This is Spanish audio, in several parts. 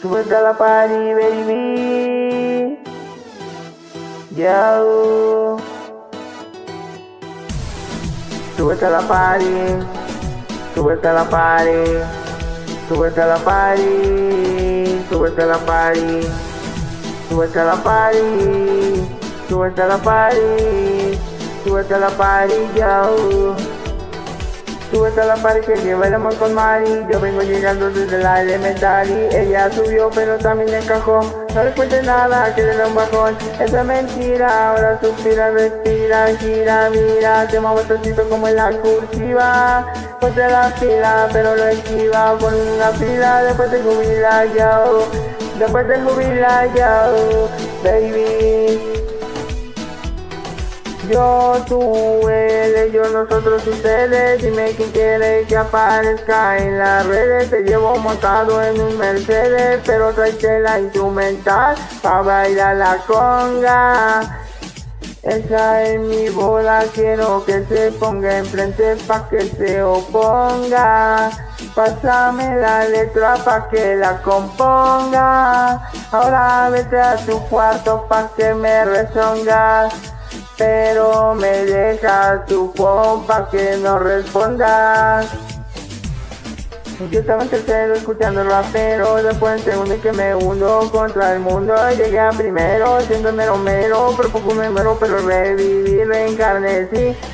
Súbete a la party, baby. Yo. Súbete a la party. Súbete a la party. Súbete a la party que amor con Mari. Yo vengo llegando desde la elementary. Ella subió pero también encajó. No le cuente nada que le da un bajón. Esa es mentira, ahora suspira, respira, gira, mira. Te muevo tocito como en la cursiva. Ponte la fila pero lo esquiva Pon una fila después de jubilar yo. Después de jubilar yo. Baby yo, tú, él, ellos, nosotros, ustedes Dime quién quiere que aparezca en las redes Te llevo montado en un Mercedes Pero trae la instrumental Pa' bailar la conga esa es mi bola, quiero que se ponga enfrente pa' que se oponga. Pásame la letra pa' que la componga. Ahora vete a tu cuarto pa' que me rezongas pero me dejas tu pompa que no respondas. Yo estaba en tercero escuchando el rapero, después en segundo y que me hundo contra el mundo. Llegué a primero, siendo mero mero, pero poco me muero, pero reviví, reencarné,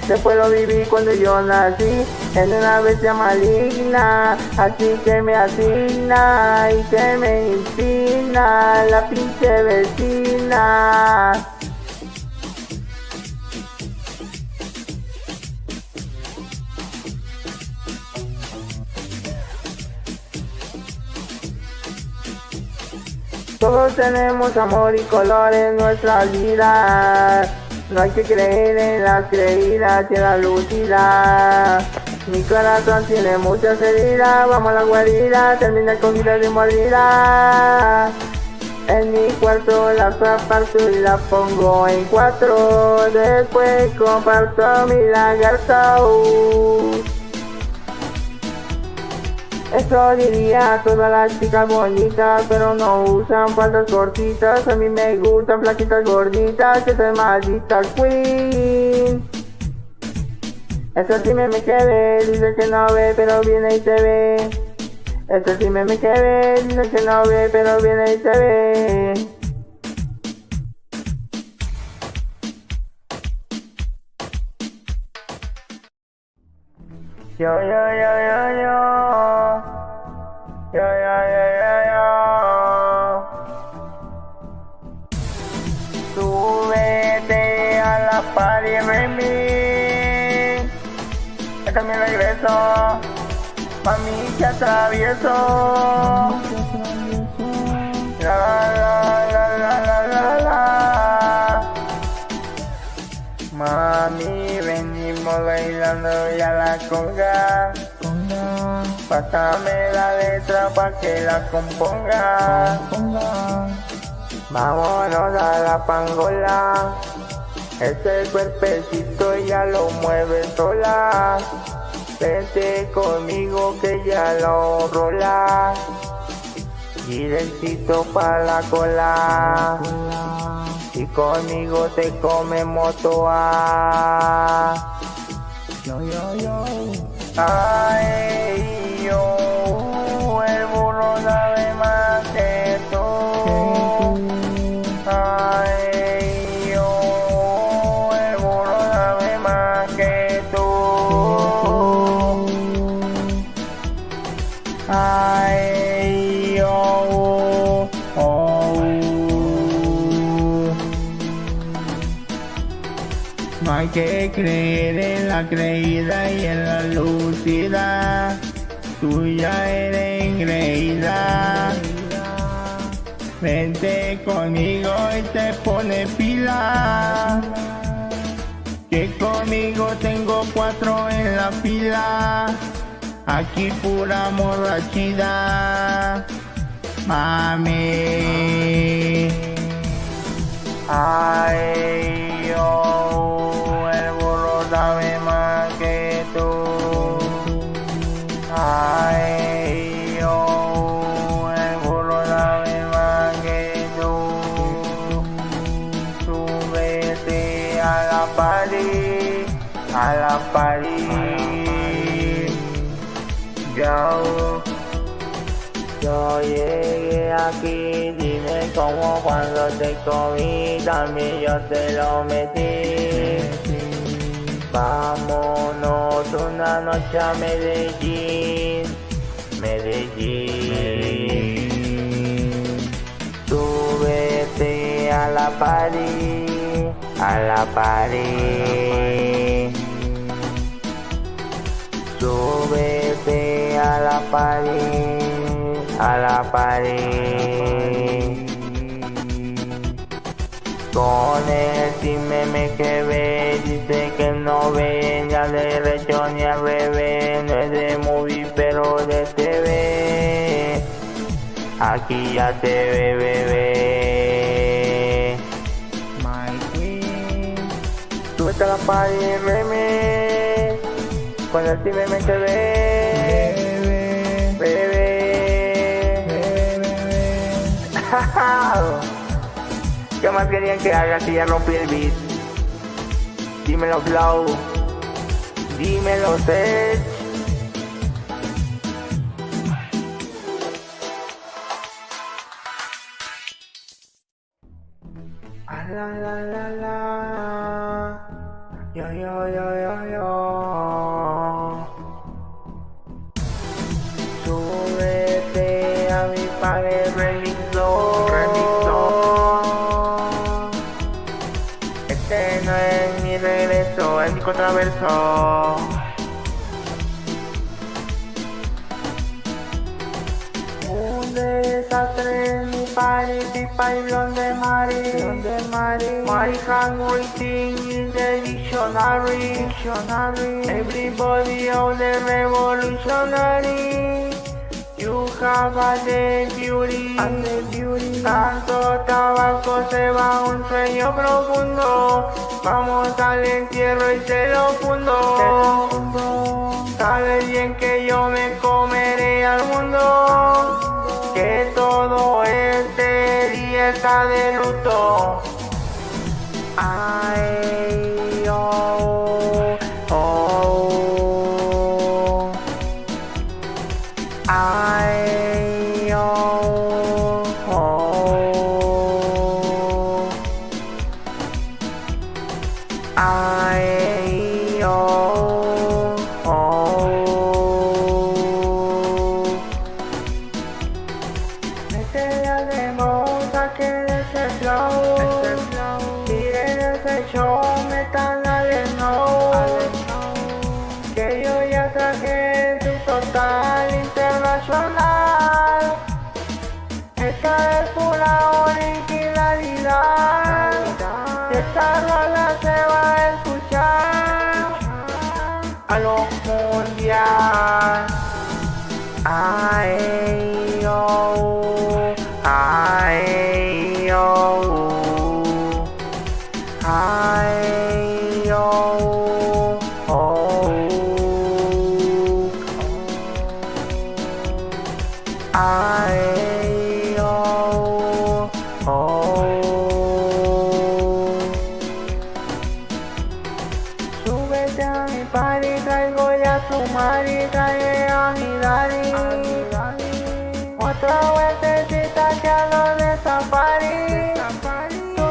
Después lo viví cuando yo nací, en una bestia maligna, así que me asigna y que me inspira la pinche vecina. Todos tenemos amor y color en nuestra vida. No hay que creer en las creídas y en la lucida. Mi corazón tiene muchas heridas, vamos a la guarida, termina con vida de mordida. En mi cuarto la aparto y la pongo en cuatro, después comparto mi lagarto. Eso diría a todas las chicas bonitas, pero no usan faldas cortitas. A mí me gustan flaquitas gorditas, que soy maldita queen. Eso sí me me quedé, dice que no ve, pero viene y se ve. Eso sí me me quedé, dice que no ve, pero viene y se ve. Yo, yo, yo, yo, yo. Party, baby. Es mi regreso. Mami, que atravieso. La, la, la, la, la, la, la. Mami, venimos bailando ya la conga. Pásame la letra pa' que la componga. Vámonos a la pangola. Ese cuerpecito ya lo mueve sola. Vente conmigo que ya lo rola. Directito pa' la cola. Y conmigo te comemos toa. Yo, yo, yo. Ay, hay que creer en la creída y en la lucida. Tú ya eres engreída. Vente conmigo y te pone pila. Que conmigo tengo cuatro en la fila. Aquí pura morrachida. Mami. La París. Yo, yo llegué aquí, dime cómo cuando te comí, también yo te lo metí. Vámonos una noche a Medellín, Medellín. Súbete a la París, a la París. Súbete a la París, a la París. Con el time me que ve, dice que no ve ni al derecho ni al revés, no es de movie pero de TV. Aquí ya te ve, bebé. La party, reme. Con el time me que ve. Bebé. ¿Qué más querían que haga si ya rompí el beat? Dímelo Flow, dímelo Sech. Ah, la la la Este no es mi regreso, es mi contraverso. Un desastre en mi party, pipa y blonde mari, blonde mari. My handwriting in the dictionary, dictionary. Everybody on the revolutionary. You have a the beauty, the beauty. Tanto tabaco se va un sueño profundo. Vamos al entierro y se lo fundo. Sabes bien que yo me comeré al mundo. Que todo este día está de luto. Ay, Carolina. Mari, trae a mi. Otra vueltecita que a de safari. Tú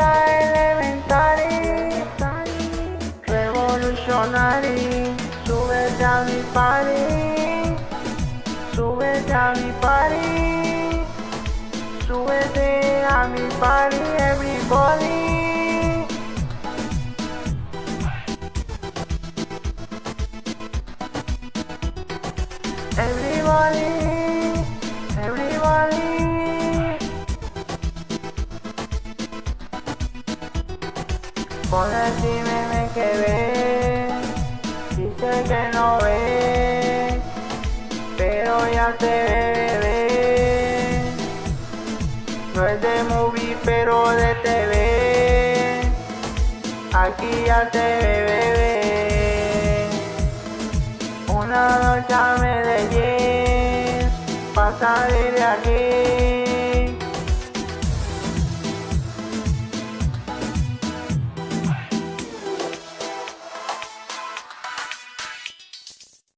la elementary. Revolutionary. Súbete a mi party. Súbete a mi party. Súbete a mi party. Everybody, Por decirme me que ve, dice que no ve, pero ya te ve. No es de movie, pero de TV. Aquí ya te ve, bebé. Una noche a Medellín, pa' salir de aquí.